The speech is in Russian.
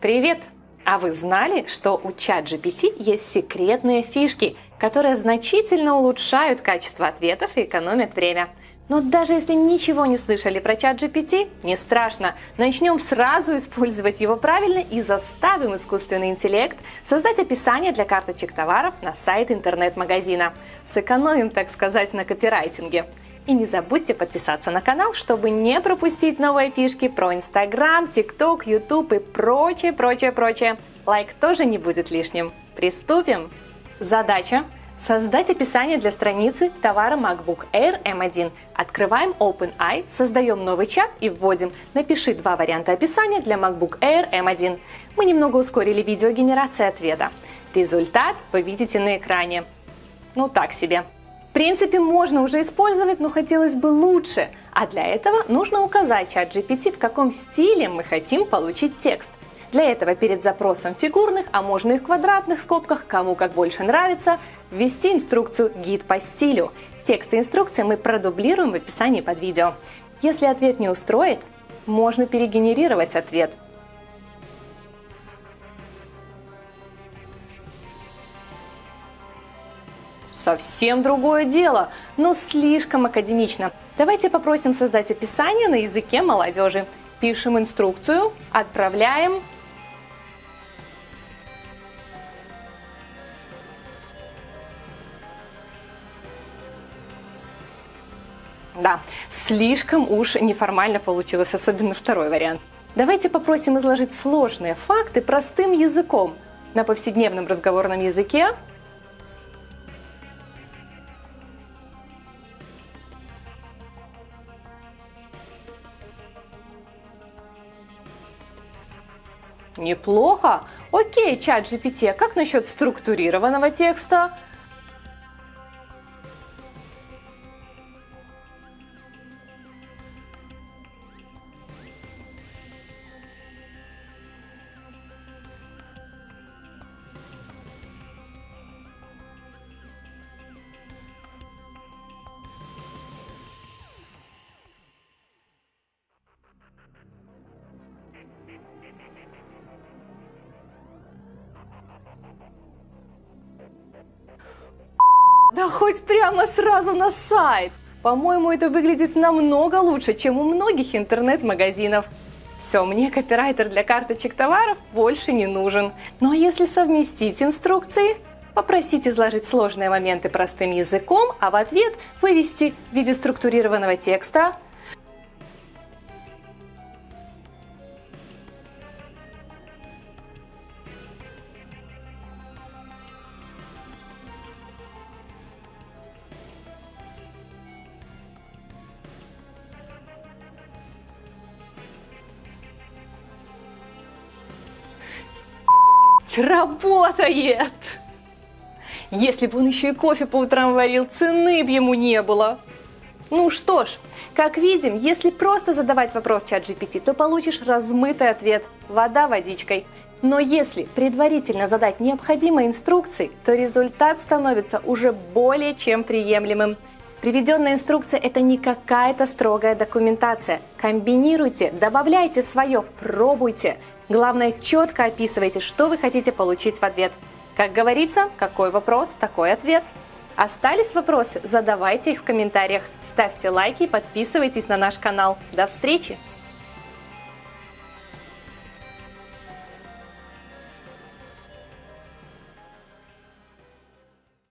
Привет! А вы знали, что у ChatGPT есть секретные фишки, которые значительно улучшают качество ответов и экономят время? Но даже если ничего не слышали про ChatGPT, не страшно. Начнем сразу использовать его правильно и заставим искусственный интеллект создать описание для карточек товаров на сайт интернет-магазина. Сэкономим, так сказать, на копирайтинге. И не забудьте подписаться на канал, чтобы не пропустить новые фишки про Инстаграм, ТикТок, Ютуб и прочее, прочее, прочее. Лайк тоже не будет лишним. Приступим! Задача Создать описание для страницы товара MacBook Air M1. Открываем OpenAI, создаем новый чат и вводим «Напиши два варианта описания для MacBook Air M1». Мы немного ускорили видеогенерацию ответа. Результат вы видите на экране. Ну так себе. Принципе, можно уже использовать, но хотелось бы лучше. А для этого нужно указать чат GPT, в каком стиле мы хотим получить текст. Для этого перед запросом фигурных, а можно и в квадратных скобках, кому как больше нравится, ввести инструкцию «Гид по стилю». Текст и инструкции мы продублируем в описании под видео. Если ответ не устроит, можно перегенерировать ответ – совсем другое дело, но слишком академично. Давайте попросим создать описание на языке молодежи. Пишем инструкцию, отправляем. Да, слишком уж неформально получилось, особенно второй вариант. Давайте попросим изложить сложные факты простым языком. На повседневном разговорном языке Неплохо. Окей, чат GPT, как насчет структурированного текста? Да хоть прямо сразу на сайт! По-моему, это выглядит намного лучше, чем у многих интернет-магазинов. Все, мне копирайтер для карточек товаров больше не нужен. Ну а если совместить инструкции? Попросить изложить сложные моменты простым языком, а в ответ вывести в виде структурированного текста Работает! Если бы он еще и кофе по утрам варил, цены бы ему не было. Ну что ж, как видим, если просто задавать вопрос чат GPT, то получишь размытый ответ – вода водичкой. Но если предварительно задать необходимые инструкции, то результат становится уже более чем приемлемым. Приведенная инструкция – это не какая-то строгая документация. Комбинируйте, добавляйте свое, пробуйте. Главное, четко описывайте, что вы хотите получить в ответ. Как говорится, какой вопрос, такой ответ. Остались вопросы? Задавайте их в комментариях. Ставьте лайки и подписывайтесь на наш канал. До встречи!